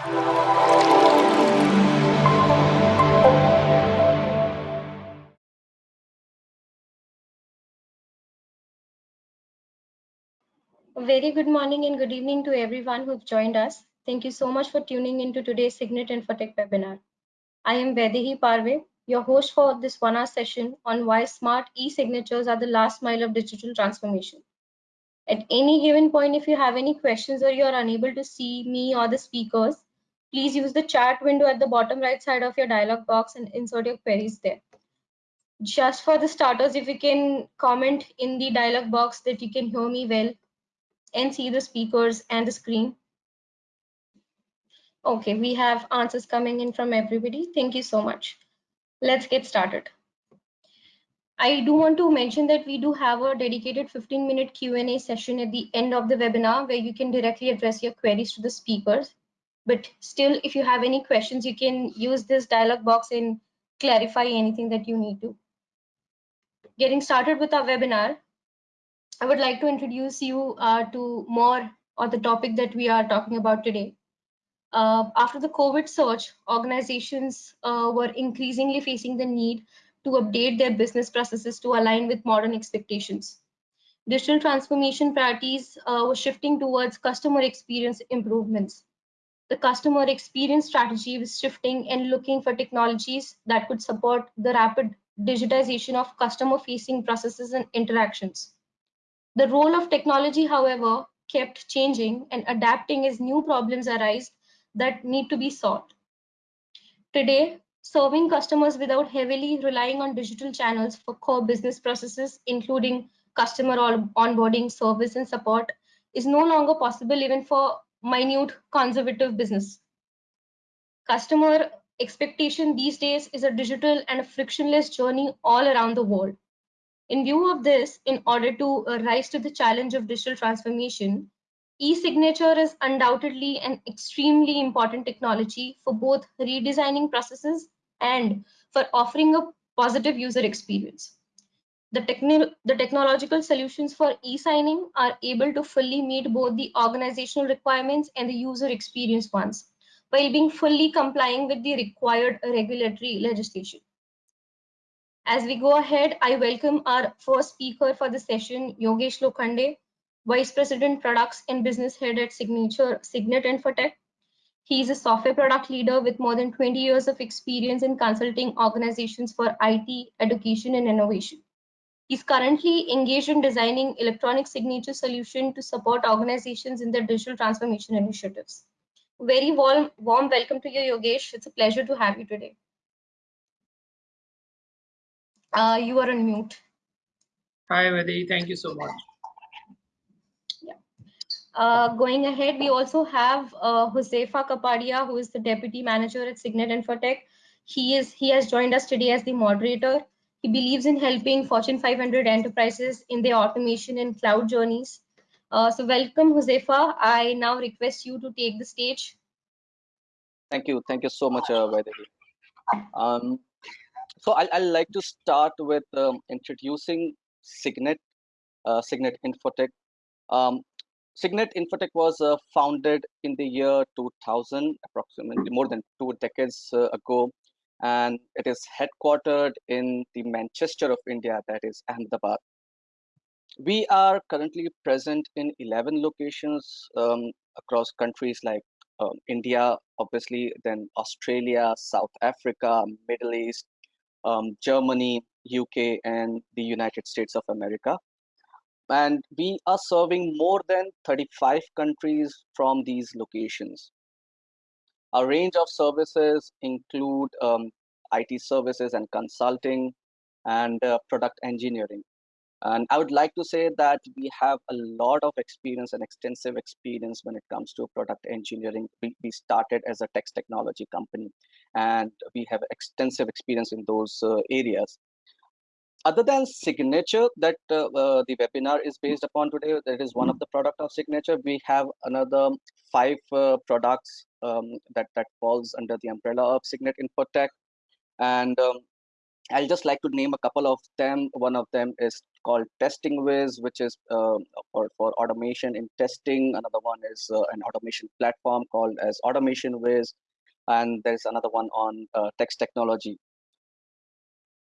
Very good morning and good evening to everyone who've joined us. Thank you so much for tuning into today's Cygnet Infotech webinar. I am Vaidehi Parve, your host for this one-hour session on why smart e-signatures are the last mile of digital transformation. At any given point, if you have any questions or you're unable to see me or the speakers, please use the chat window at the bottom right side of your dialog box and insert your queries there. Just for the starters, if you can comment in the dialog box that you can hear me well and see the speakers and the screen. Okay, we have answers coming in from everybody. Thank you so much. Let's get started. I do want to mention that we do have a dedicated 15 minute Q&A session at the end of the webinar where you can directly address your queries to the speakers. But still, if you have any questions, you can use this dialog box and clarify anything that you need to. Getting started with our webinar, I would like to introduce you uh, to more on the topic that we are talking about today. Uh, after the COVID surge, organizations uh, were increasingly facing the need to update their business processes to align with modern expectations. Digital transformation priorities uh, were shifting towards customer experience improvements. The customer experience strategy was shifting and looking for technologies that could support the rapid digitization of customer facing processes and interactions. The role of technology, however, kept changing and adapting as new problems arise that need to be solved. Today, serving customers without heavily relying on digital channels for core business processes, including customer onboarding, service, and support, is no longer possible even for minute conservative business. Customer expectation these days is a digital and a frictionless journey all around the world. In view of this, in order to rise to the challenge of digital transformation, e-signature is undoubtedly an extremely important technology for both redesigning processes and for offering a positive user experience. The, techni the technological solutions for e-signing are able to fully meet both the organizational requirements and the user experience ones, while being fully complying with the required regulatory legislation. As we go ahead, I welcome our first speaker for the session, Yogesh Lokhande, Vice President Products and Business Head at Cygnature Cygnet Infotech. He is a software product leader with more than 20 years of experience in consulting organizations for IT, education, and innovation. He's currently engaged in designing electronic signature solution to support organizations in their digital transformation initiatives. Very warm, warm welcome to you, Yogesh. It's a pleasure to have you today. Uh, you are on mute. Hi, Vadi. Thank you so much. Yeah. Uh, going ahead, we also have uh, Huzefa Kapadia, who is the Deputy Manager at Cygnet Infotech. He is he has joined us today as the moderator. He believes in helping Fortune 500 enterprises in their automation and cloud journeys. Uh, so welcome, Huzefa. I now request you to take the stage. Thank you. Thank you so much, uh, Um, so I'll, I'll like to start with um, introducing Cygnet, uh, Cygnet Infotech. Um, Cygnet Infotech was uh, founded in the year 2000, approximately more than two decades uh, ago, and it is headquartered in the Manchester of India, that is Ahmedabad. We are currently present in 11 locations um, across countries like um, India, obviously, then Australia, South Africa, Middle East, um, Germany, UK, and the United States of America. And we are serving more than 35 countries from these locations. Our range of services include um, IT services and consulting and uh, product engineering. And I would like to say that we have a lot of experience and extensive experience when it comes to product engineering. We, we started as a text technology company and we have extensive experience in those uh, areas. Other than Cygnature that uh, uh, the webinar is based upon today, that is one of the product of Signature. We have another five uh, products um, that, that falls under the umbrella of Cygnet Infotech. And um, I'll just like to name a couple of them. One of them is called TestingWhiz, which is uh, for, for automation in testing. Another one is uh, an automation platform called as Automation Wiz. And there's another one on uh, text technology.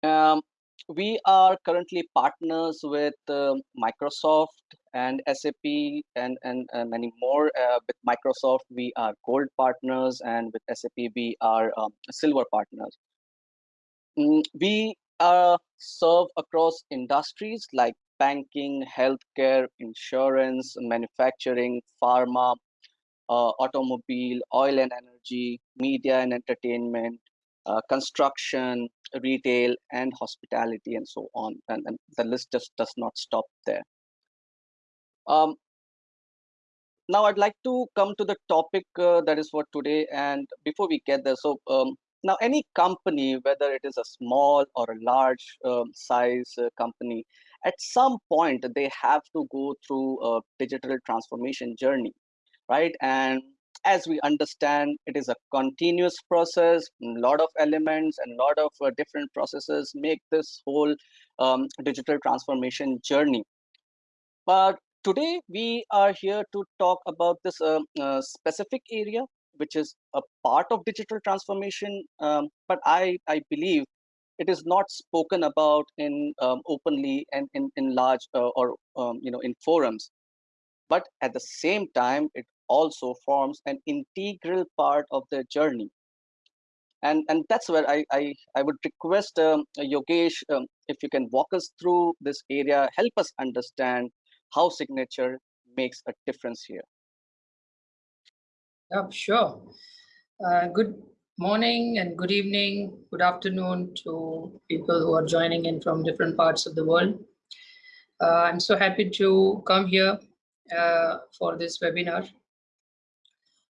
Um, we are currently partners with um, Microsoft and SAP and, and, and many more. Uh, with Microsoft, we are gold partners, and with SAP, we are um, silver partners. Mm, we uh, serve across industries like banking, healthcare, insurance, manufacturing, pharma, uh, automobile, oil and energy, media and entertainment, uh, construction, retail, and hospitality, and so on. And, and, the list just does not stop there. Um, now, I'd like to come to the topic uh, that is for today. And before we get there, so um, now any company, whether it is a small or a large um, size uh, company, at some point they have to go through a digital transformation journey, right? And as we understand, it is a continuous process. A lot of elements and a lot of uh, different processes make this whole um, digital transformation journey. But today we are here to talk about this uh, uh, specific area, which is a part of digital transformation. Um, but I, I believe it is not spoken about in um, openly and in, in large uh, or um, you know in forums but at the same time it also forms an integral part of their journey. And, and that's where I, I, I would request um, Yogesh, um, if you can walk us through this area, help us understand how Cygnature makes a difference here. Yeah, sure. Uh, good morning and good evening, good afternoon to people who are joining in from different parts of the world. Uh, I'm so happy to come here uh, for this webinar.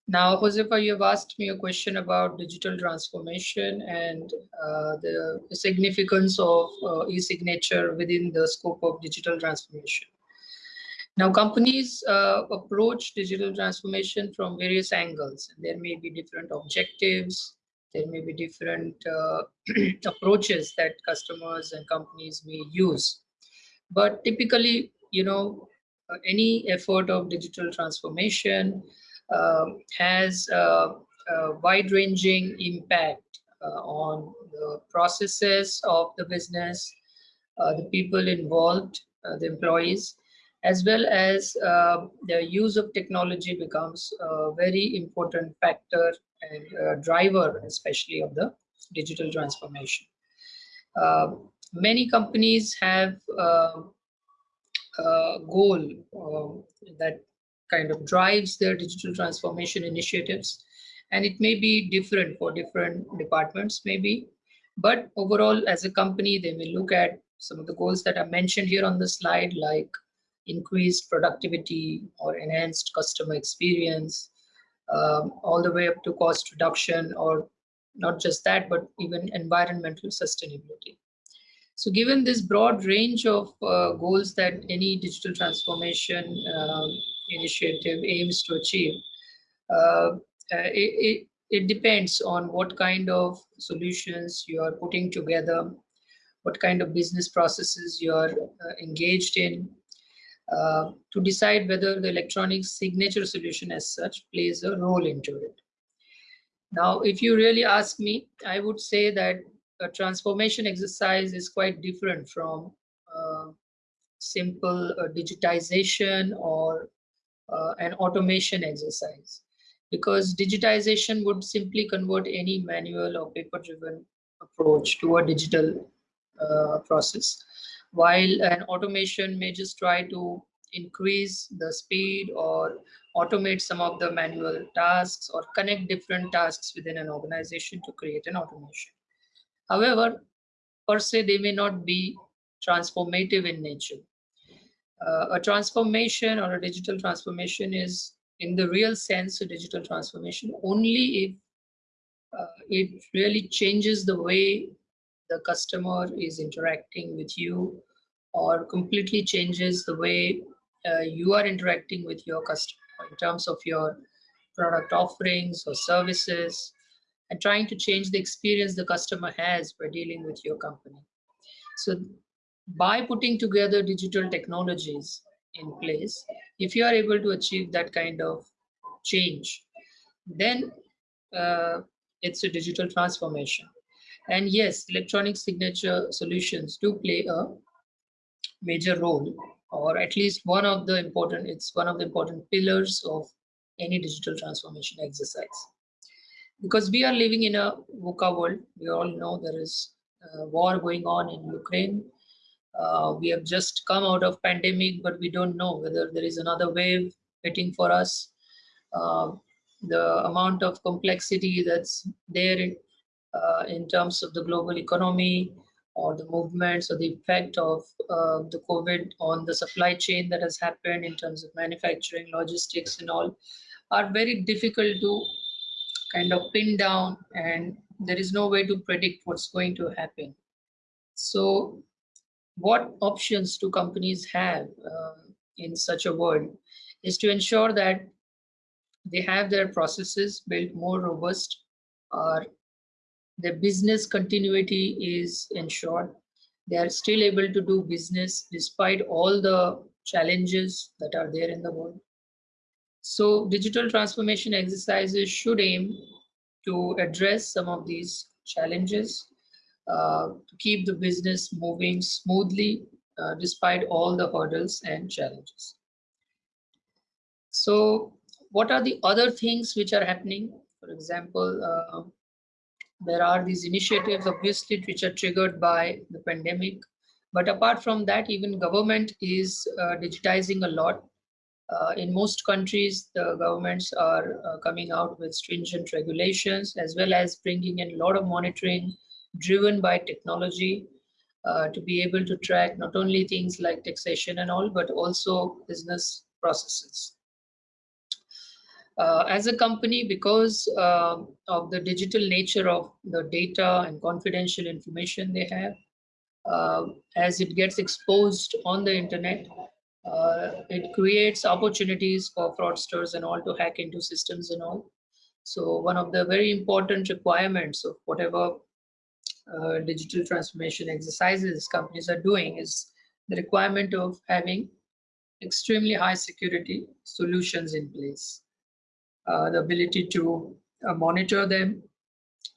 Now, Huzefa, you have asked me a question about digital transformation and uh, the significance of uh, e-signature within the scope of digital transformation. Now, companies uh, approach digital transformation from various angles. There may be different objectives, there may be different uh, approaches that customers and companies may use. But typically, you know, any effort of digital transformation has a, a wide-ranging impact uh, on the processes of the business, uh, the people involved, uh, the employees, as well as uh, the use of technology becomes a very important factor and driver, especially of the digital transformation. Uh, many companies have uh, a goal that kind of drives their digital transformation initiatives. And it may be different for different departments, maybe. But overall, as a company, they may look at some of the goals that are mentioned here on the slide, like increased productivity or enhanced customer experience, um, all the way up to cost reduction, or not just that, but even environmental sustainability. So given this broad range of uh, goals that any digital transformation um, initiative aims to achieve, uh, uh, it, it, it depends on what kind of solutions you are putting together, what kind of business processes you are uh, engaged in, uh, to decide whether the electronic signature solution as such plays a role into it. Now, if you really ask me, I would say that a transformation exercise is quite different from uh, simple uh, digitization or uh, an automation exercise. Because digitization would simply convert any manual or paper driven approach to a digital uh, process. While an automation may just try to increase the speed or automate some of the manual tasks or connect different tasks within an organization to create an automation. However per se they may not be transformative in nature uh, a transformation or a digital transformation is in the real sense a digital transformation. Only if uh, it really changes the way the customer is interacting with you or completely changes the way uh, you are interacting with your customer in terms of your product offerings or services and trying to change the experience the customer has by dealing with your company. So by putting together digital technologies in place, if you are able to achieve that kind of change, then uh, it's a digital transformation. And yes, electronic signature solutions do play a major role, or at least one of the important, it's one of the important pillars of any digital transformation exercise. Because we are living in a VUCA world, we all know there is a war going on in Ukraine. Uh, we have just come out of pandemic, but we don't know whether there is another wave waiting for us. Uh, the amount of complexity that's there in, uh, in terms of the global economy or the movements or the effect of uh, the COVID on the supply chain that has happened in terms of manufacturing, logistics and all are very difficult to kind of pin down and there is no way to predict what's going to happen. So what options do companies have uh, in such a world is to ensure that they have their processes built more robust or their business continuity is ensured. They are still able to do business despite all the challenges that are there in the world. So digital transformation exercises should aim to address some of these challenges to keep the business moving smoothly uh, despite all the hurdles and challenges so what are the other things which are happening? For example, uh, there are these initiatives obviously which are triggered by the pandemic. But apart from that, even government is uh, digitizing a lot. Uh, in most countries, the governments are uh, coming out with stringent regulations as well as bringing in a lot of monitoring driven by technology uh, to be able to track not only things like taxation and all, but also business processes uh, as a company, because uh, of the digital nature of the data and confidential information they have, uh, as it gets exposed on the internet, uh, it creates opportunities for fraudsters and all to hack into systems and all. So one of the very important requirements of whatever uh, digital transformation exercises companies are doing is the requirement of having extremely high security solutions in place. Uh, the ability to uh, monitor them,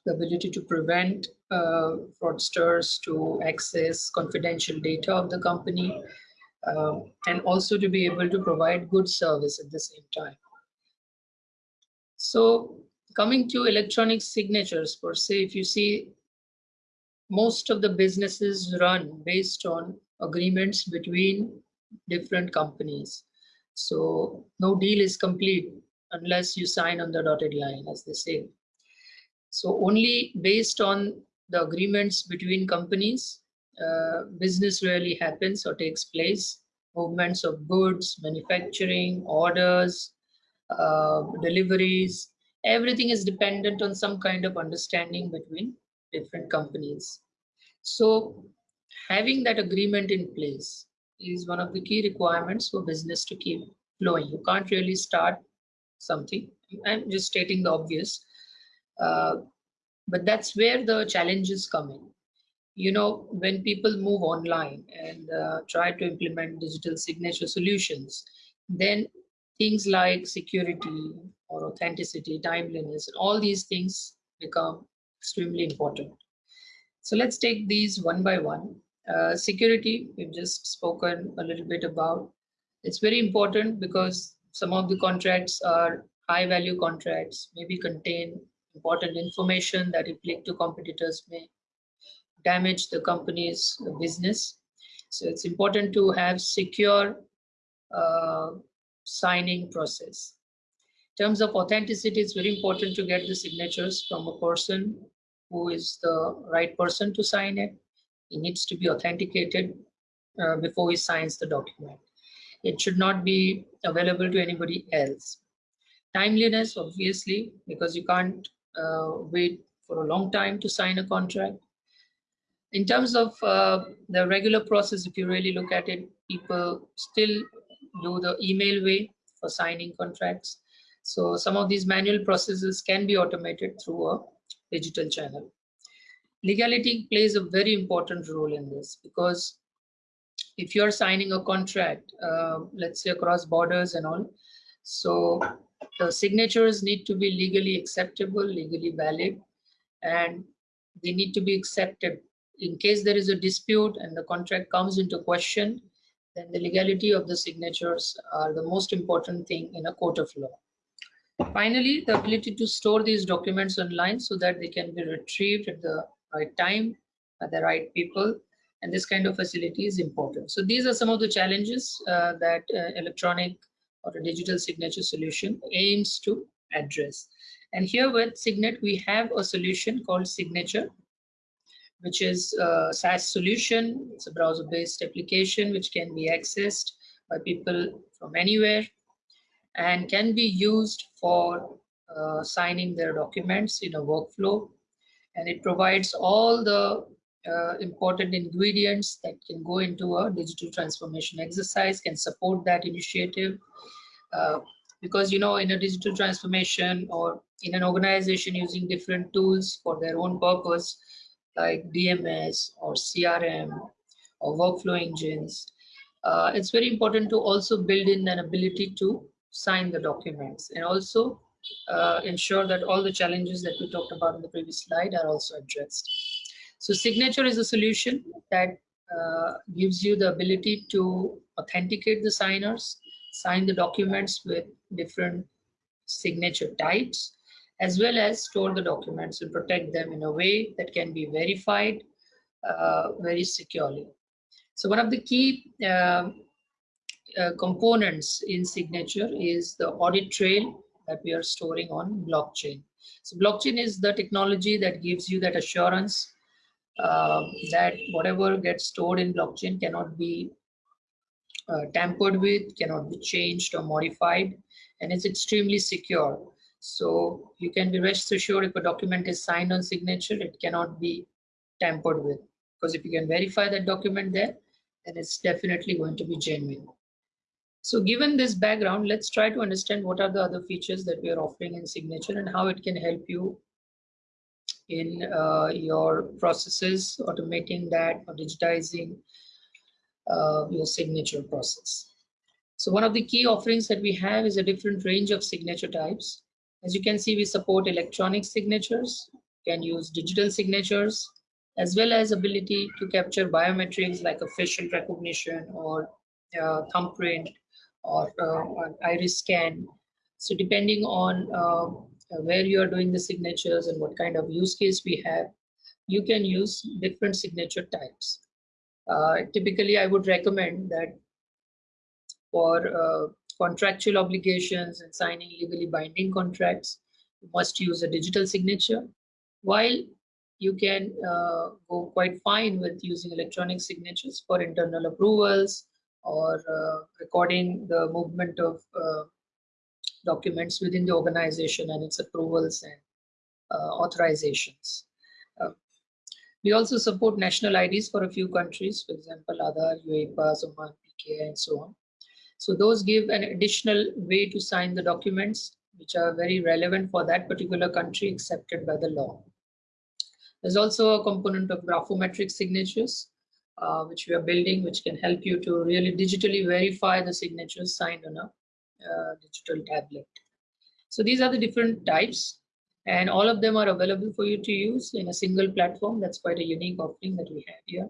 the ability to prevent uh, fraudsters to access confidential data of the company, um, and also to be able to provide good service at the same time. So coming to electronic signatures per se, if you see most of the businesses run based on agreements between different companies. So no deal is complete unless you sign on the dotted line, as they say. So only based on the agreements between companies, uh, business really happens or takes place. Movements of goods, manufacturing, orders, uh, deliveries, everything is dependent on some kind of understanding between different companies. So having that agreement in place is one of the key requirements for business to keep flowing. You can't really start something. I'm just stating the obvious. Uh, but that's where the challenges come in. You know, when people move online and uh, try to implement digital signature solutions, then things like security or authenticity, timeliness, all these things become extremely important. So let's take these one by one. Uh, security, we've just spoken a little bit about. It's very important because some of the contracts are high value contracts, maybe contain important information that if leaked to competitors may damage the company's business. So it's important to have secure uh, signing process. In terms of authenticity, it's very important to get the signatures from a person who is the right person to sign it. It needs to be authenticated uh, before he signs the document it should not be available to anybody else. Timeliness, obviously, because you can't uh, wait for a long time to sign a contract. In terms of uh, the regular process, if you really look at it, people still do the email way for signing contracts. So some of these manual processes can be automated through a digital channel. Legality plays a very important role in this because if you're signing a contract, uh, let's say across borders and all, so the signatures need to be legally acceptable, legally valid, and they need to be accepted. In case there is a dispute and the contract comes into question, then the legality of the signatures are the most important thing in a court of law. Finally, the ability to store these documents online so that they can be retrieved at the right time, by the right people, and this kind of facility is important. So these are some of the challenges uh, that uh, electronic or a digital signature solution aims to address. And here with Cygnet, we have a solution called Cygnature, which is a SaaS solution. It's a browser-based application which can be accessed by people from anywhere and can be used for uh, signing their documents in a workflow. And it provides all the uh, important ingredients that can go into a digital transformation exercise, can support that initiative. Uh, because, you know, in a digital transformation or in an organization using different tools for their own purpose, like DMS or CRM or workflow engines, uh, it's very important to also build in an ability to sign the documents and also uh, ensure that all the challenges that we talked about in the previous slide are also addressed. So Cygnature is a solution that uh, gives you the ability to authenticate the signers, sign the documents with different signature types, as well as store the documents and protect them in a way that can be verified uh, very securely. So one of the key uh, uh, components in Cygnature is the audit trail that we are storing on blockchain. So blockchain is the technology that gives you that assurance uh, that whatever gets stored in blockchain cannot be uh, tampered with, cannot be changed or modified, and it's extremely secure. So you can be rest assured if a document is signed on Cygnature, it cannot be tampered with. Because if you can verify that document there, then it's definitely going to be genuine. So given this background, let's try to understand what are the other features that we are offering in Cygnature and how it can help you in uh, your processes, automating that or digitizing uh, your signature process. So one of the key offerings that we have is a different range of signature types. As you can see, we support electronic signatures, can use digital signatures, as well as ability to capture biometrics like a facial recognition or uh, thumbprint or uh, iris scan. So depending on uh, where you are doing the signatures and what kind of use case we have, you can use different signature types. Uh, typically, I would recommend that for uh, contractual obligations and signing legally binding contracts, you must use a digital signature, while you can uh, go quite fine with using electronic signatures for internal approvals or uh, recording the movement of uh, documents within the organization and its approvals and uh, authorizations. We also support national IDs for a few countries, for example, Aadhaar, UAE Pass, Oman, PKI, and so on. So those give an additional way to sign the documents which are very relevant for that particular country accepted by the law. There's also a component of graphometric signatures, uh, which we are building, which can help you to really digitally verify the signatures signed on a uh, digital tablet. So these are the different types and all of them are available for you to use in a single platform. That's quite a unique offering that we have here.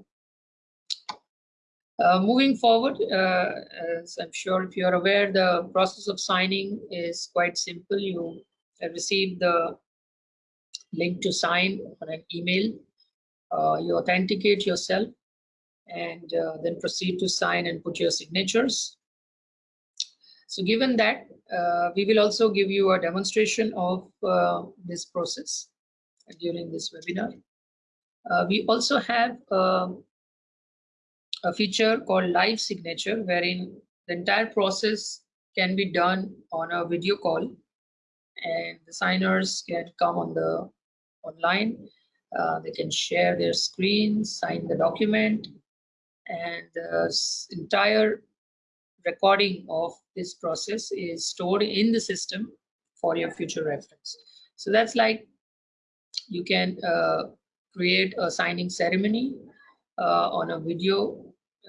Uh, moving forward, uh, as I'm sure if you're aware, the process of signing is quite simple. You receive the link to sign on an email. Uh, you authenticate yourself and uh, then proceed to sign and put your signatures. So given that, uh, we will also give you a demonstration of uh, this process during this webinar. Uh, we also have um, a feature called live signature wherein the entire process can be done on a video call and the signers can come on the online uh, they can share their screen sign the document and the entire recording of this process is stored in the system for your future reference. So that's like you can uh, create a signing ceremony uh, on a video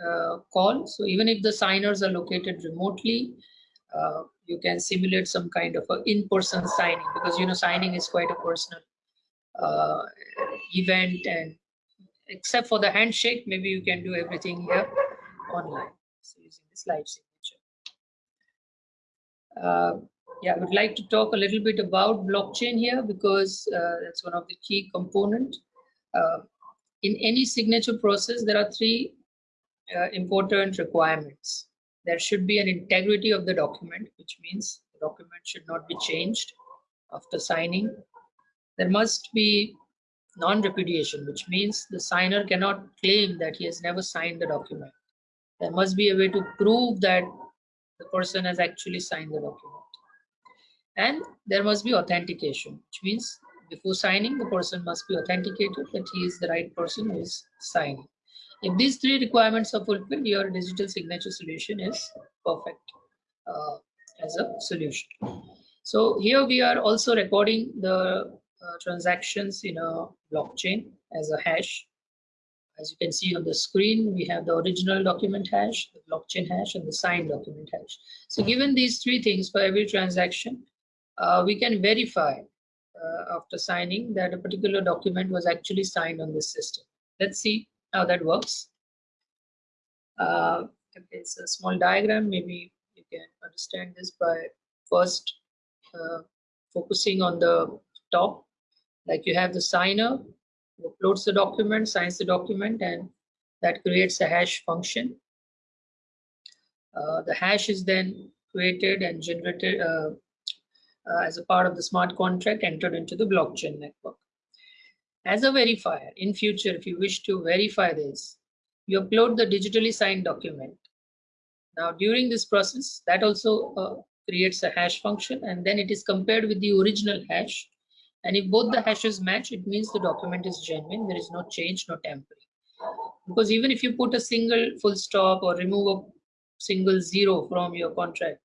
uh, call. So even if the signers are located remotely, uh, you can simulate some kind of an in-person signing because you know signing is quite a personal uh, event and except for the handshake, maybe you can do everything here online. So using this live signature. Uh, yeah, I would like to talk a little bit about blockchain here because uh, that's one of the key component. Uh, in any signature process, there are three uh, important requirements. There should be an integrity of the document, which means the document should not be changed after signing. There must be non-repudiation, which means the signer cannot claim that he has never signed the document. There must be a way to prove that the person has actually signed the document. And there must be authentication, which means before signing, the person must be authenticated that he is the right person who is signing. If these three requirements are fulfilled, your digital signature solution is perfect uh, as a solution. So here we are also recording the uh, transactions in a blockchain as a hash. As you can see on the screen, we have the original document hash, the blockchain hash, and the signed document hash. So given these three things for every transaction, uh, we can verify uh, after signing that a particular document was actually signed on this system. Let's see how that works. Uh, it's a small diagram. Maybe you can understand this by first uh, focusing on the top like you have the signer who uploads the document, signs the document, and that creates a hash function. Uh, the hash is then created and generated uh, uh, as a part of the smart contract entered into the blockchain network. As a verifier, in future, if you wish to verify this, you upload the digitally signed document. Now, during this process, that also uh, creates a hash function, and then it is compared with the original hash and if both the hashes match, it means the document is genuine. There is no change, no tampering. Because even if you put a single full stop or remove a single zero from your contract,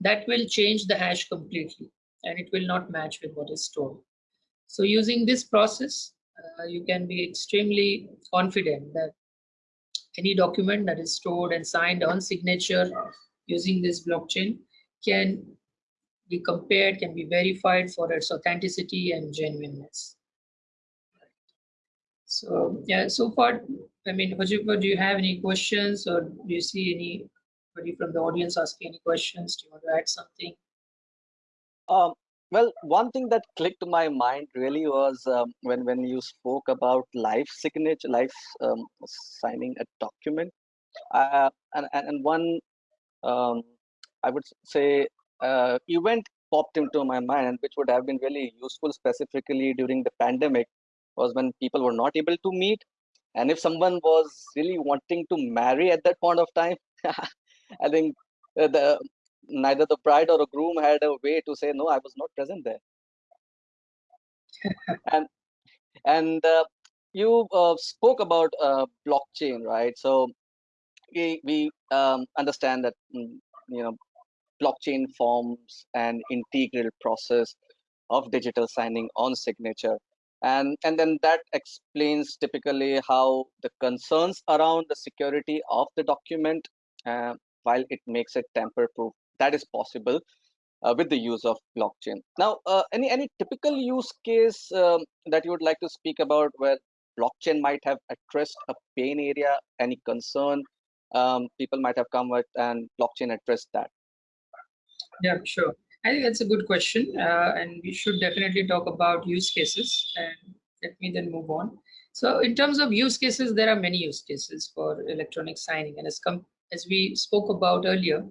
that will change the hash completely and it will not match with what is stored. So using this process, uh, you can be extremely confident that any document that is stored and signed on Cygnature using this blockchain can be compared, can be verified for its authenticity and genuineness. So yeah, so far, I mean, Huzefa, do you have any questions or do you see anybody from the audience asking any questions? Do you want to add something? Um, well, one thing that clicked my mind really was um, when when you spoke about live signature, life um, signing a document, uh, and and one um, I would say uh, event popped into my mind, which would have been really useful specifically during the pandemic, was when people were not able to meet. And if someone was really wanting to marry at that point of time, I think uh, the neither the bride or the groom had a way to say no, I was not present there. and and uh, you uh, spoke about uh, blockchain, right? So we we um, understand that mm, you know blockchain forms an integral process of digital signing on Cygnature. And, and then that explains typically how the concerns around the security of the document, uh, while it makes it tamper proof, that is possible uh, with the use of blockchain. Now, uh, any, any typical use case um, that you would like to speak about where blockchain might have addressed a pain area, any concern um, people might have come with and blockchain addressed that? Yeah, sure. I think that's a good question, uh, and we should definitely talk about use cases. And let me then move on. So, in terms of use cases, there are many use cases for electronic signing, and as com as we spoke about earlier,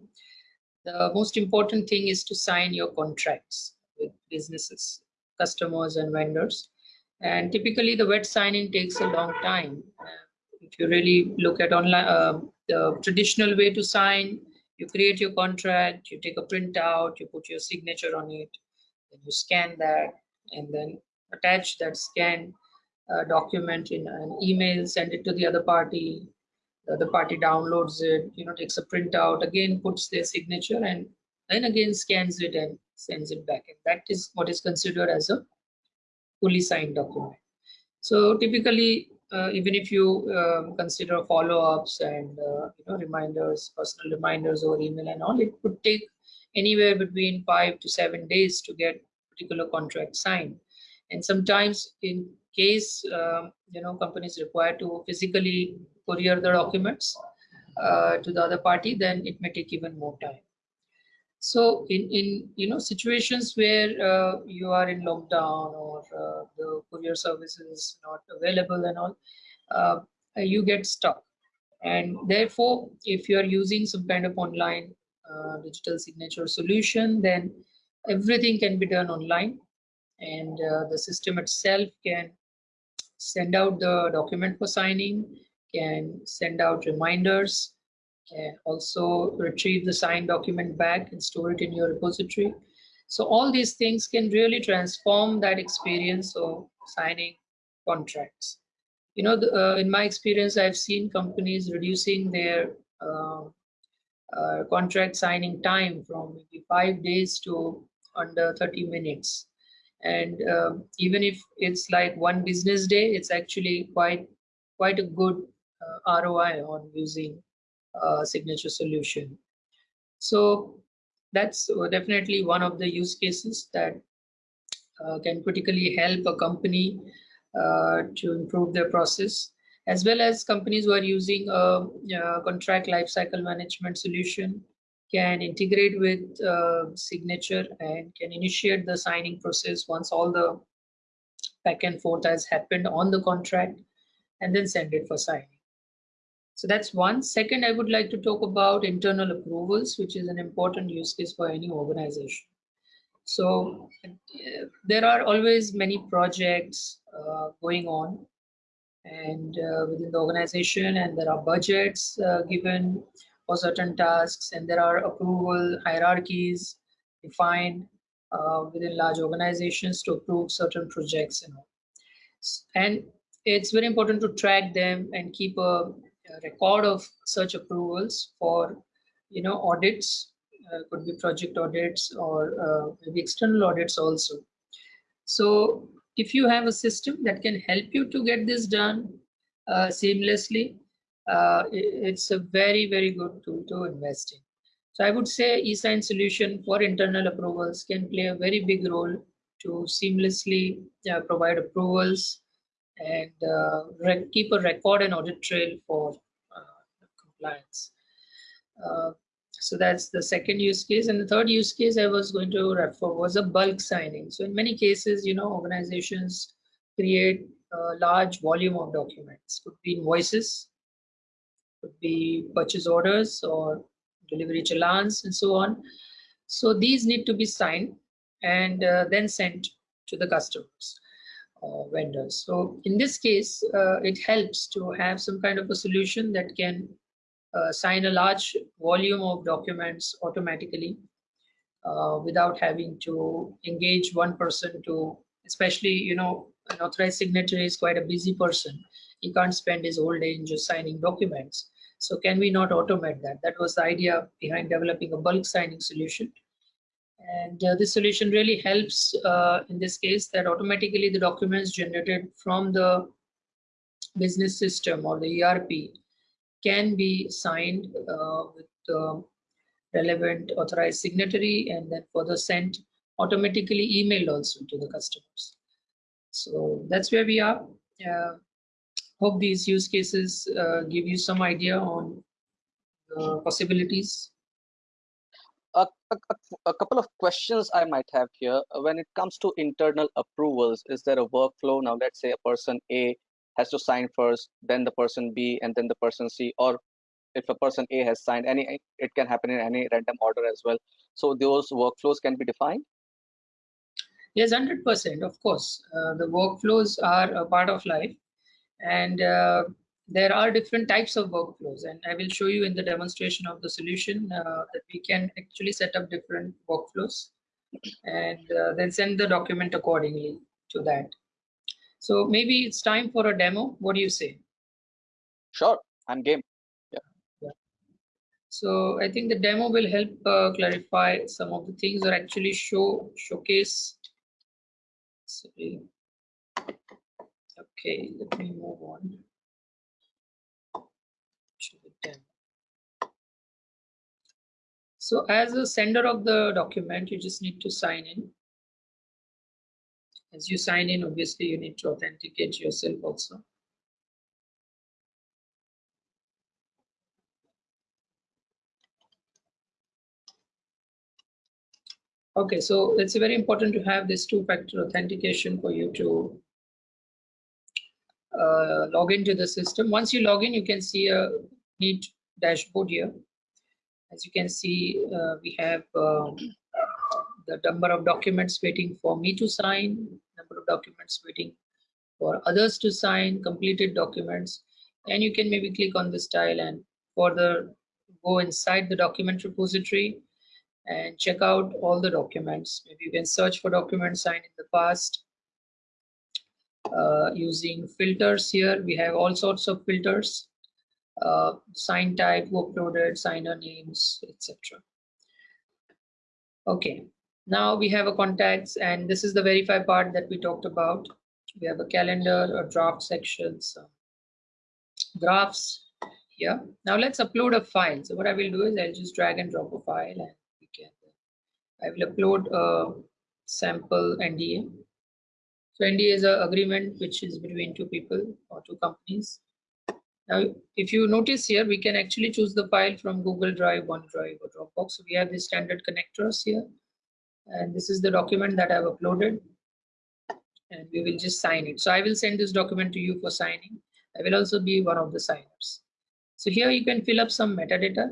the most important thing is to sign your contracts with businesses, customers, and vendors. And typically, the wet signing takes a long time. Uh, if you really look at online, uh, the traditional way to sign you create your contract, you take a printout, you put your signature on it, then you scan that, and then attach that scan uh, document in an email, send it to the other party. The other party downloads it, you know, takes a printout, again puts their signature, and then again scans it and sends it back. And that is what is considered as a fully signed document. So typically, even if you um, consider follow-ups and uh, you know reminders, personal reminders over email and all, it could take anywhere between five to seven days to get particular contract signed. And sometimes, in case um, you know companies require to physically courier the documents uh, to the other party, then it may take even more time. So in, in you know situations where uh, you are in lockdown or uh, the courier service is not available and all, uh, you get stuck. And therefore, if you are using some kind of online uh, digital signature solution, then everything can be done online and uh, the system itself can send out the document for signing, can send out reminders, can also retrieve the signed document back and store it in your repository. So all these things can really transform that experience of signing contracts. You know, the, uh, in my experience, I've seen companies reducing their uh, uh, contract signing time from maybe five days to under 30 minutes. And um, even if it's like one business day, it's actually quite quite a good uh, ROI on using uh, signature solution. So that's definitely one of the use cases that uh, can critically help a company uh, to improve their process, as well as companies who are using a, a contract lifecycle management solution can integrate with uh, signature and can initiate the signing process once all the back and forth has happened on the contract and then send it for signing. So that's one. Second, I would like to talk about internal approvals, which is an important use case for any organization. So uh, there are always many projects uh, going on and uh, within the organization and there are budgets uh, given for certain tasks and there are approval hierarchies defined uh, within large organizations to approve certain projects and all. And it's very important to track them and keep a record of such approvals for you know audits uh, could be project audits or uh, external audits also. So if you have a system that can help you to get this done uh, seamlessly uh, it's a very very good tool to invest in. So i would say esign solution for internal approvals can play a very big role to seamlessly uh, provide approvals and uh, keep a record and audit trail for uh, compliance. Uh, so that's the second use case. And the third use case I was going to refer was a bulk signing. So in many cases, you know, organizations create a large volume of documents. Could be invoices, could be purchase orders or delivery challans and so on. So these need to be signed and uh, then sent to the customers uh, vendors. So in this case, uh, it helps to have some kind of a solution that can uh, sign a large volume of documents automatically uh, without having to engage one person to, especially, you know, an authorized signatory is quite a busy person. He can't spend his whole day in just signing documents. So can we not automate that? That was the idea behind developing a bulk signing solution and uh, this solution really helps uh, in this case that automatically the documents generated from the business system or the ERP can be signed uh, with the relevant authorized signatory and then further sent automatically emailed also to the customers. So that's where we are. Uh, hope these use cases uh, give you some idea on the possibilities a, a, couple of questions I might have here. When it comes to internal approvals, is there a workflow? Now, let's say a person A has to sign first, then the person B, and then the person C, or if a person A has signed any, it can happen in any random order as well. So those workflows can be defined? Yes, 100%, of course. Uh, the workflows are a part of life. And uh, there are different types of workflows and I will show you in the demonstration of the solution uh, that we can actually set up different workflows and uh, then send the document accordingly to that. So maybe it's time for a demo. What do you say? Sure, I'm game. Yeah. yeah. So I think the demo will help uh, clarify some of the things or actually show showcase. Sorry. Okay, let me move on. to the demo. So as a sender of the document, you just need to sign in. As you sign in, obviously you need to authenticate yourself also. Okay, so it's very important to have this two-factor authentication for you to uh, log into the system. Once you log in, you can see a neat dashboard here. As you can see, uh, we have um, the number of documents waiting for me to sign, number of documents waiting for others to sign, completed documents, and you can maybe click on this tile and further go inside the document repository and check out all the documents. Maybe you can search for documents signed in the past uh, using filters here. We have all sorts of filters, uh, sign type, who uploaded, signer names, etc. Okay, now we have a contacts and this is the verify part that we talked about. We have a calendar, a draft section, some graphs here. Now let's upload a file. So what I will do is I'll just drag and drop a file and we can, I will upload a sample NDA. So NDA is an agreement which is between two people or two companies. Now, if you notice here, we can actually choose the file from Google Drive, OneDrive or Dropbox. So we have the standard connectors here and this is the document that I've uploaded and we will just sign it. So I will send this document to you for signing. I will also be one of the signers. So here you can fill up some metadata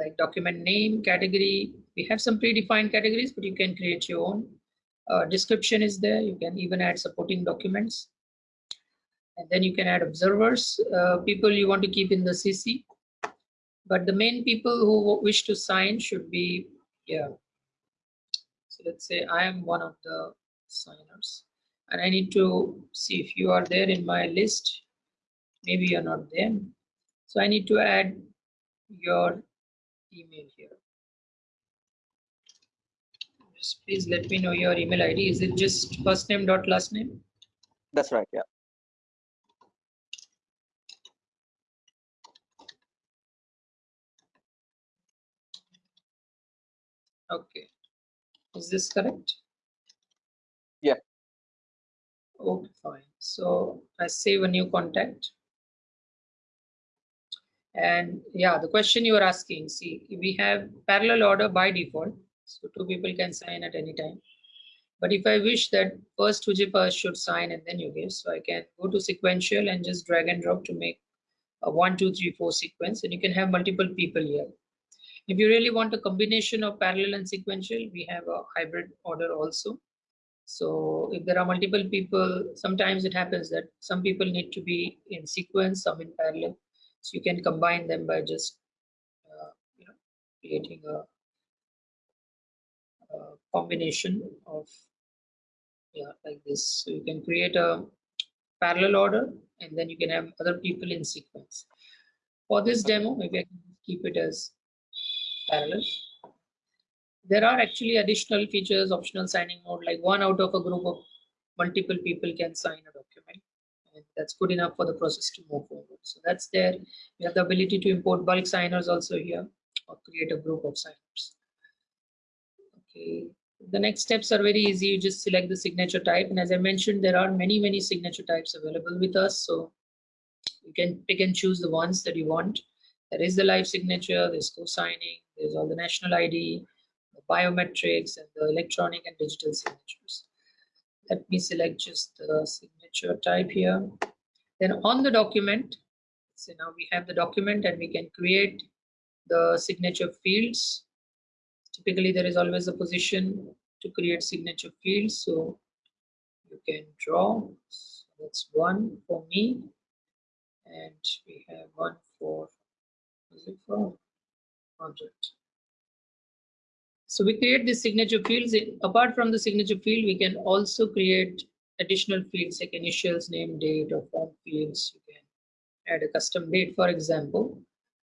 like document name, category. We have some predefined categories, but you can create your own. Uh, description is there. You can even add supporting documents. And then you can add observers, uh, people you want to keep in the CC. But the main people who wish to sign should be yeah. So let's say I am one of the signers and I need to see if you are there in my list. Maybe you're not there. So I need to add your email here. Just please let me know your email ID. Is it just first name dot last name? That's right. Yeah. Okay. Is this correct? Yeah. Okay, fine. So I save a new contact. And yeah, the question you are asking, see, we have parallel order by default. So two people can sign at any time. But if I wish that first Huzefa should sign and then you give, so I can go to sequential and just drag and drop to make a one, two, three, four sequence, and you can have multiple people here. If you really want a combination of parallel and sequential, we have a hybrid order also. So if there are multiple people, sometimes it happens that some people need to be in sequence, some in parallel. So you can combine them by just uh, you know, creating a, a combination of yeah like this. So you can create a parallel order and then you can have other people in sequence. For this demo, maybe I can keep it as parallel. There are actually additional features, optional signing mode, like one out of a group of multiple people can sign a document. And that's good enough for the process to move forward. So that's there. We have the ability to import bulk signers also here or create a group of signers. Okay. The next steps are very easy. You just select the signature type. And as I mentioned, there are many, many signature types available with us. So you can pick and choose the ones that you want. There is the live signature, there's co-signing, there's all the national ID, the biometrics, and the electronic and digital signatures. Let me select just the signature type here. Then on the document, so now we have the document and we can create the signature fields. Typically, there is always a position to create signature fields. So you can draw. So that's one for me. And we have one for is it for object so we create these signature fields. Apart from the signature field we can also create additional fields like initials name date or form fields. You can add a custom date for example.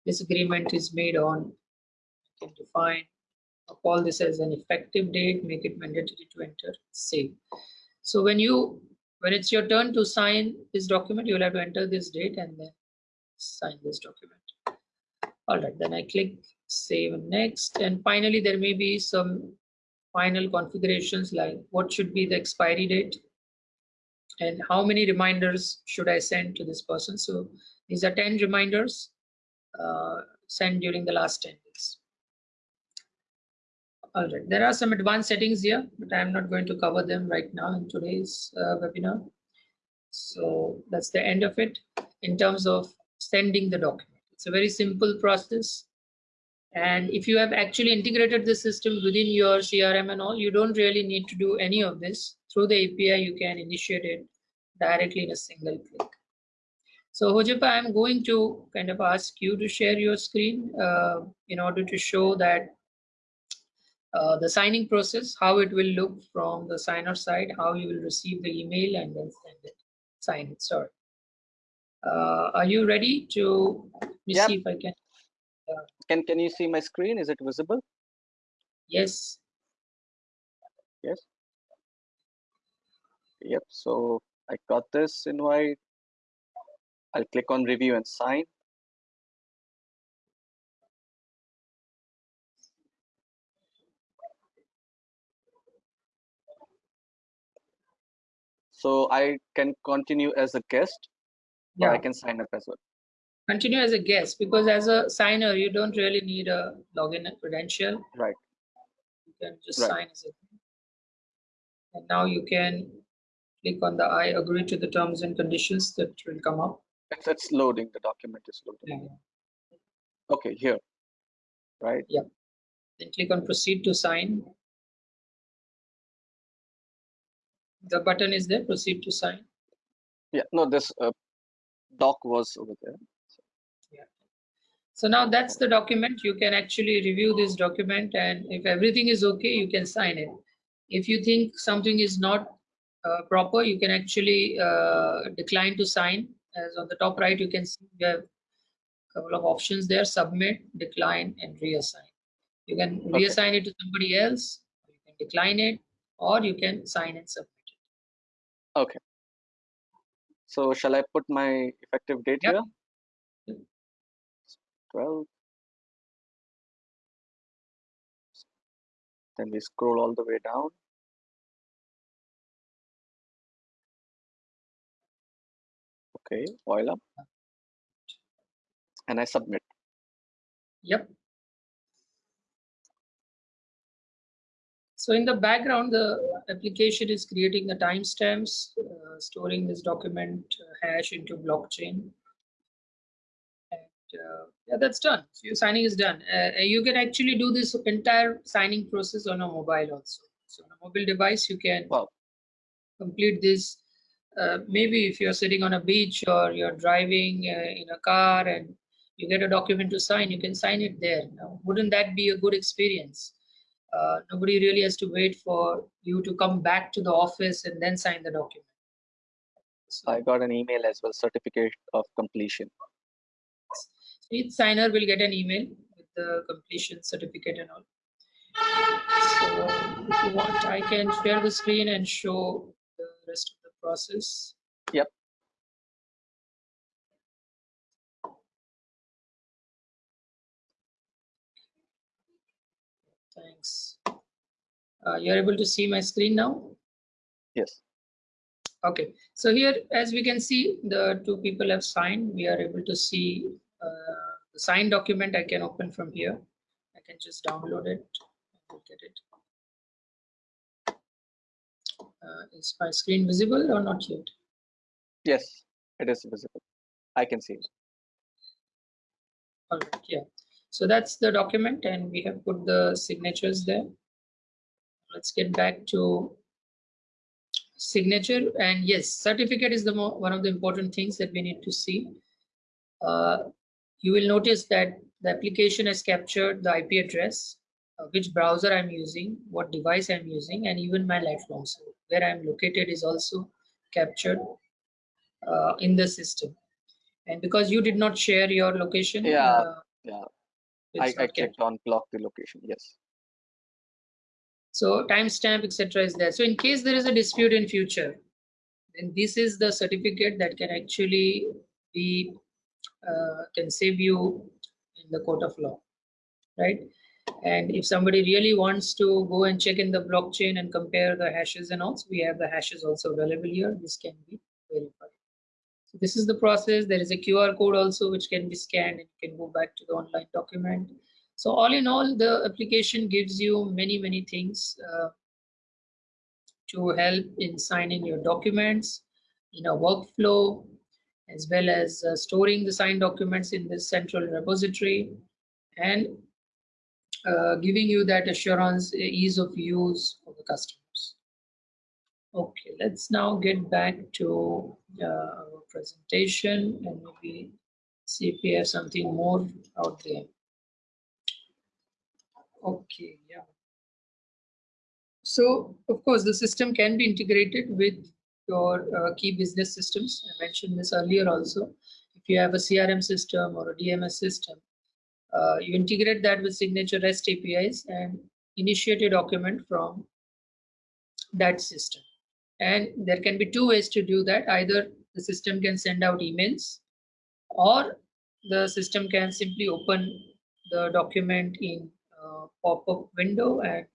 This agreement is made on can define I'll call this as an effective date make it mandatory to enter save. So when you when it's your turn to sign this document, you'll have to enter this date and then sign this document. All right, then I click save and next. And finally, there may be some final configurations like what should be the expiry date and how many reminders should I send to this person. So these are 10 reminders uh, sent during the last 10 days. All right, there are some advanced settings here, but I'm not going to cover them right now in today's uh, webinar. So that's the end of it in terms of sending the document. It's a very simple process. And if you have actually integrated the system within your CRM and all, you don't really need to do any of this. Through the API, you can initiate it directly in a single click. So Huzefa, I'm going to kind of ask you to share your screen uh, in order to show that uh, the signing process, how it will look from the signer side, how you will receive the email and then send it, sign it, sorry. Uh, are you ready to, let me Yep. see if I can, Can can you see my screen? Is it visible? yes, Yes. Yep. So I got this invite. I'll click on review and sign. So I can continue as a guest or I can sign up as well. Continue as a guest because as a signer, you don't really need a login credential. Right. You can just Right. sign as a. And now you can click on the I agree to the terms and conditions that will come up. It's, it's loading. The document is loading. Okay, here. Right. Yeah. Then click on proceed to sign. The button is there, proceed to sign. Yeah. No, this uh, doc was over there. So now that's the document. You can actually review this document and if everything is okay, you can sign it. If you think something is not uh, proper, you can actually uh, decline to sign. As on the top right, you can see we have a couple of options there, submit, decline, and reassign. You can Okay. reassign it to somebody else, you can decline it, or you can sign and submit it. Okay. So shall I put my effective date Yep. here? Yep. 12. Then we scroll all the way down. Okay, voila. And I submit. Yep. So in the background, the application is creating the timestamps, uh, storing this document uh, hash into blockchain. Uh, yeah, that's done. So your signing is done. Uh, you can actually do this entire signing process on a mobile also. So on a mobile device, you can Wow. complete this. Uh, maybe if you're sitting on a beach or you're driving uh, in a car and you get a document to sign, you can sign it there. Now, wouldn't that be a good experience? Uh, nobody really has to wait for you to come back to the office and then sign the document. So I got an email as well, certificate of completion. Each signer will get an email with the completion certificate and all. So if you want, I can share the screen and show the rest of the process. Yep. Thanks. Uh, you're able to see my screen now? Yes. Okay, so here, as we can see, the two people have signed. We are able to see uh, the signed document I can open from here. I can just download it and look at it. Uh, is my screen visible or not yet? Yes, it is visible. I can see it. All right, yeah. So that's the document and we have put the signatures there. Let's get back to signature and yes, certificate is the one of the important things that we need to see. Uh, you will notice that the application has captured the IP address, uh, which browser I'm using, what device I'm using, and even my lifelong. So where I'm located is also captured uh, in the system. And because you did not share your location, Yeah, uh, yeah. I, I not captured. on block the location. Yes. So timestamp, etc., is there. So in case there is a dispute in future, then this is the certificate that can actually be uh, can save you in the court of law, right? And if somebody really wants to go and check in the blockchain and compare the hashes and also we have the hashes also available here. This can be verified. So this is the process. There is a QR code also which can be scanned and you can go back to the online document. So all in all, the application gives you many, many things uh, to help in signing your documents in a workflow, as well as uh, storing the signed documents in this central repository and uh, giving you that assurance, ease of use for the customers. Okay, let's now get back to uh, our presentation and maybe see if we have something more out there. Okay, yeah. So, of course, the system can be integrated with your uh, key business systems. I mentioned this earlier also. If you have a CRM system or a DMS system, uh, you integrate that with Cygnature REST APIs and initiate a document from that system. And there can be two ways to do that. Either the system can send out emails or the system can simply open the document in a pop-up window and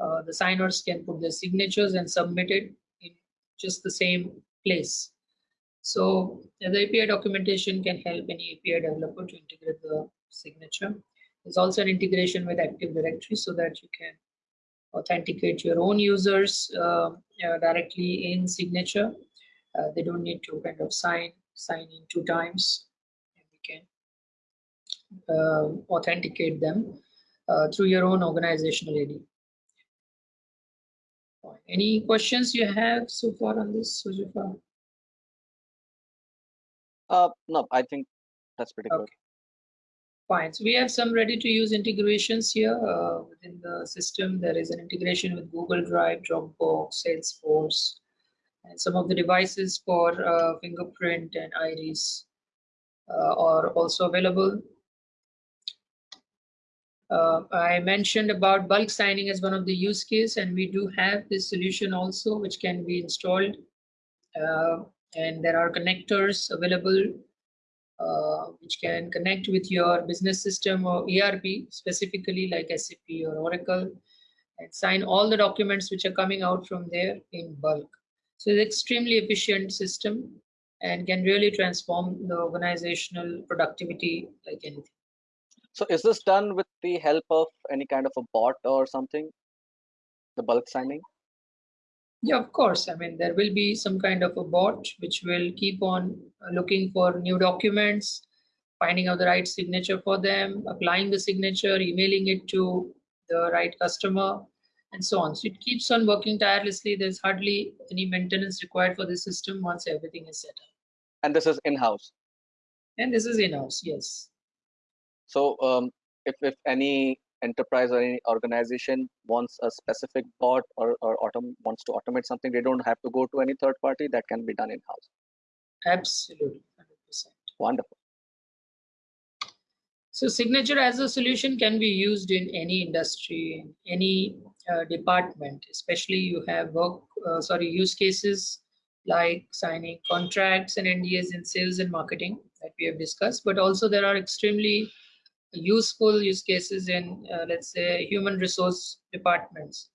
uh, the signers can put their signatures and submit it just the same place. So the API documentation can help any API developer to integrate the signature. There's also an integration with Active Directory so that you can authenticate your own users uh, uh, directly in Cygnature. Uh, they don't need to kind of sign sign in two times and we can uh, authenticate them uh, through your own organizational ID. Any questions you have so far on this, Huzefa? Uh, no, I think that's pretty Okay. good. Fine. So we have some ready to use integrations here uh, within the system. There is an integration with Google Drive, Dropbox, Salesforce, and some of the devices for uh, fingerprint and iris uh, are also available. Uh, I mentioned about bulk signing as one of the use case, and we do have this solution also, which can be installed. Uh, and there are connectors available uh, which can connect with your business system or ERP, specifically like SAP or Oracle, and sign all the documents which are coming out from there in bulk. So it's extremely efficient system and can really transform the organizational productivity like anything. So is this done with the help of any kind of a bot or something? The bulk signing? Yeah, of course. I mean, there will be some kind of a bot which will keep on looking for new documents, finding out the right signature for them, applying the signature, emailing it to the right customer, and so on. So it keeps on working tirelessly. There's hardly any maintenance required for the system once everything is set up. And this is in-house. And this is in-house, yes. So um, if, if any enterprise or any organization wants a specific bot or, or autom wants to automate something, they don't have to go to any third party. That can be done in-house. Absolutely, 100%. Wonderful. So Cygnature as a solution can be used in any industry, in any uh, department, especially you have work, uh, sorry, use cases like signing contracts and NDAs in sales and marketing that we have discussed, but also there are extremely useful use cases in, uh, let's say, human resource departments.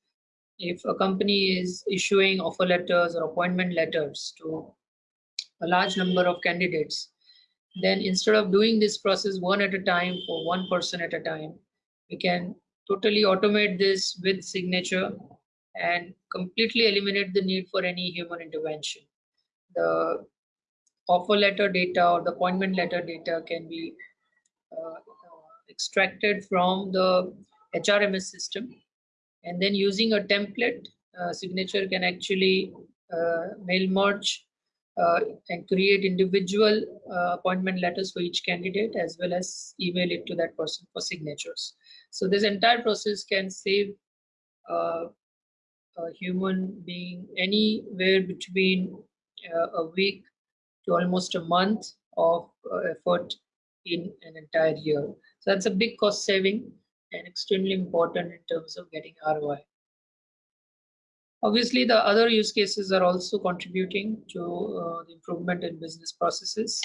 If a company is issuing offer letters or appointment letters to a large number of candidates, then instead of doing this process one at a time for one person at a time, we can totally automate this with Cygnature and completely eliminate the need for any human intervention. The offer letter data or the appointment letter data can be uh, extracted from the HRMS system and then using a template uh, Cygnature can actually uh, mail merge uh, and create individual uh, appointment letters for each candidate as well as email it to that person for signatures. So this entire process can save a human being anywhere between uh, a week to almost a month of uh, effort in an entire year. So that's a big cost saving and extremely important in terms of getting ROI. Obviously, the other use cases are also contributing to uh, the improvement in business processes.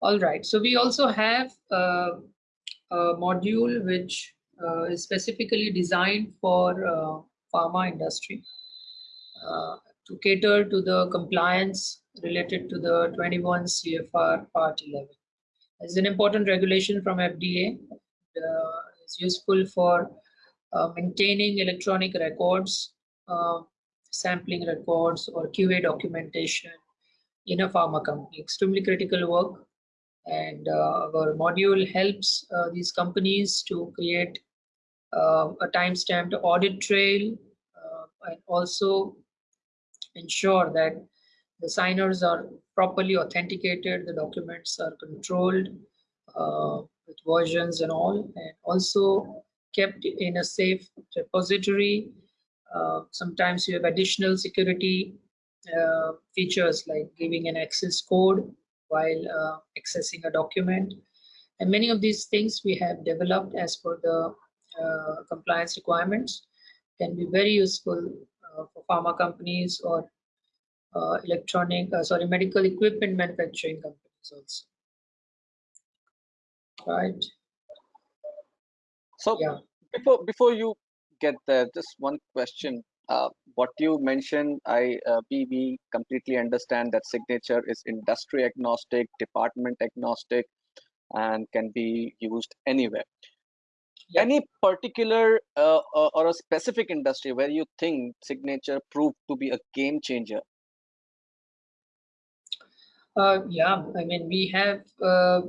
All right, so we also have uh, a module which uh, is specifically designed for uh, pharma industry uh, to cater to the compliance related to the 21 CFR Part 11. It's an important regulation from FDA. Uh, it's useful for uh, maintaining electronic records, uh, sampling records, or QA documentation in a pharma company. Extremely critical work. And uh, our module helps uh, these companies to create uh, a time-stamped audit trail and also ensure that the signers are properly authenticated, the documents are controlled uh, with versions and all, and also kept in a safe repository. Uh, sometimes you have additional security uh, features like giving an access code while uh, accessing a document. And many of these things we have developed as per the uh, compliance requirements can be very useful uh, for pharma companies or uh, electronic, uh, sorry, medical equipment manufacturing companies also. Right. So Yeah. before before you get there, just one question. Uh, what you mentioned, I uh, we we completely understand that Cygnature is industry agnostic, department agnostic, and can be used anywhere. Yeah. Any particular uh, or or a specific industry where you think Cygnature proved to be a game changer? Uh, yeah, I mean, we have uh,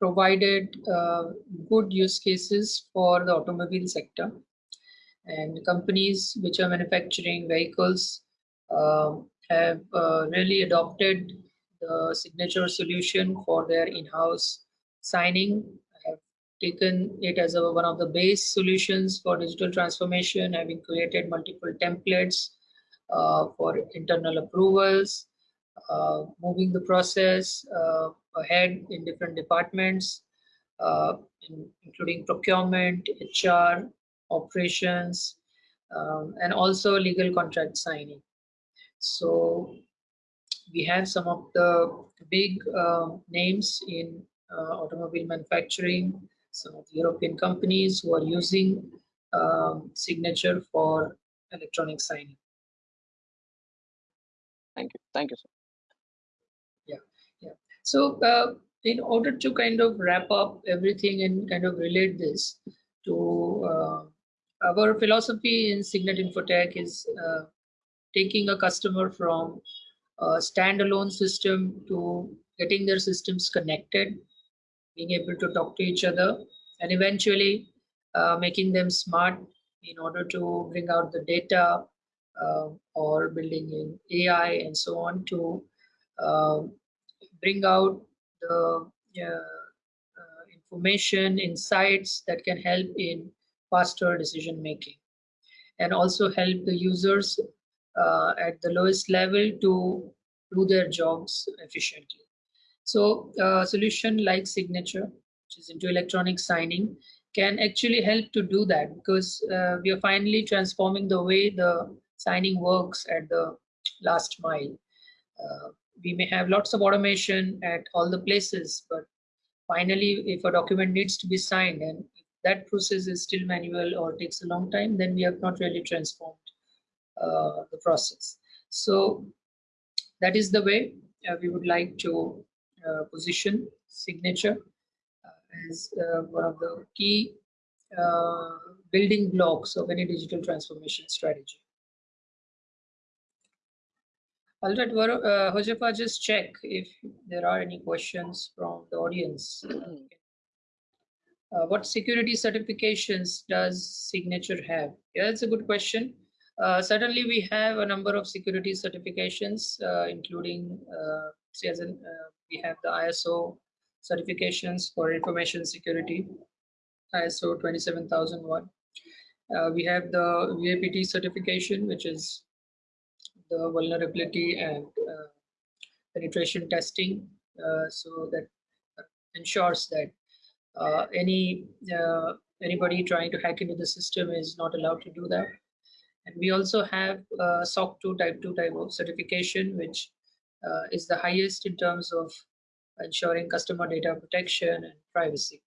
provided uh, good use cases for the automobile sector. And companies which are manufacturing vehicles um, have uh, really adopted the Cygnature solution for their in-house signing. Have taken it as a, one of the base solutions for digital transformation having created multiple templates uh, for internal approvals moving the process uh, ahead in different departments, uh, in, including procurement, HR, operations, um, and also legal contract signing. So we have some of the big uh, names in uh, automobile manufacturing, some of the European companies who are using um, Cygnature for electronic signing. Thank you. Thank you, sir. So uh, in order to kind of wrap up everything and kind of relate this to uh, our philosophy in Cygnet Infotech is uh, taking a customer from a standalone system to getting their systems connected, being able to talk to each other, and eventually uh, making them smart in order to bring out the data uh, or building in AI and so on to uh, bring out the uh, information, insights that can help in faster decision making and also help the users uh, at the lowest level to do their jobs efficiently. So a solution like Cygnature, which is into electronic signing, can actually help to do that because uh, we are finally transforming the way the signing works at the last mile. Uh, we may have lots of automation at all the places, but finally, if a document needs to be signed and that process is still manual or takes a long time, then we have not really transformed uh, the process. So that is the way uh, we would like to uh, position Cygnature uh, as uh, one of the key uh, building blocks of any digital transformation strategy. All right, uh, Huzefa, just check if there are any questions from the audience. Uh, what security certifications does Cygnature have? Yeah, that's a good question. Uh, certainly, we have a number of security certifications, uh, including uh, as in, uh, we have the ISO certifications for information security, ISO 27001. Uh, we have the VAPT certification, which is the vulnerability and uh, penetration testing uh, so that ensures that uh, any anybody trying to hack into the system is not allowed to do that. And we also have uh, SOC 2 Type 2 type of certification, which uh, is the highest in terms of ensuring customer data protection and privacy.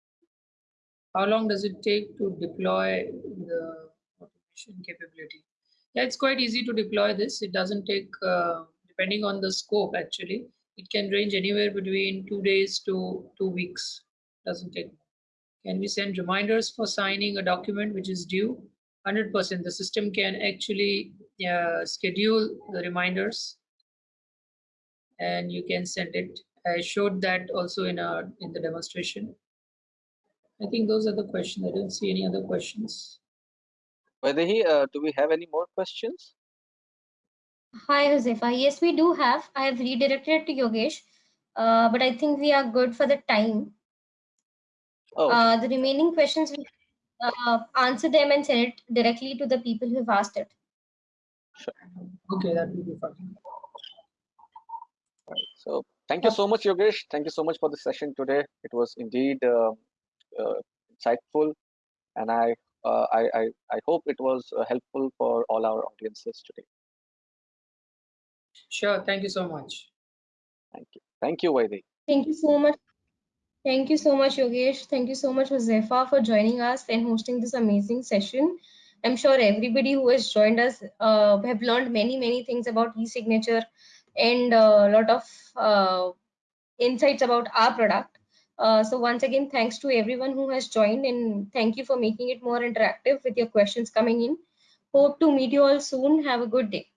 How long does it take to deploy the automation capability? Yeah, it's quite easy to deploy this. It doesn't take, uh, depending on the scope actually, it can range anywhere between two days to two weeks. Doesn't take. Can we send reminders for signing a document which is due? 100%. The system can actually uh, schedule the reminders and you can send it. I showed that also in our in the demonstration. I think those are the questions. I don't see any other questions. Vaidehi, uh, do we have any more questions? Hi, Huzefa. Yes, we do have. I have redirected to Yogesh, uh, but I think we are good for the time. Oh, Uh, the remaining questions, we uh, answer them and send it directly to the people who've asked it. Sure. Okay, that will be fine. right. So thank you so much, Yogesh. Thank you so much for the session today. It was indeed uh, uh, insightful, and I, uh, I, I, I hope it was uh, helpful for all our audiences today. Sure. Thank you so much. Thank you. Thank you, Vaidehi. Thank you so much. Thank you so much, Yogesh. Thank you so much, Huzefa, for joining us and hosting this amazing session. I'm sure everybody who has joined us uh, have learned many, many things about e-signature and a lot of uh, insights about our product. Uh, so once again, thanks to everyone who has joined and thank you for making it more interactive with your questions coming in. Hope to meet you all soon. Have a good day.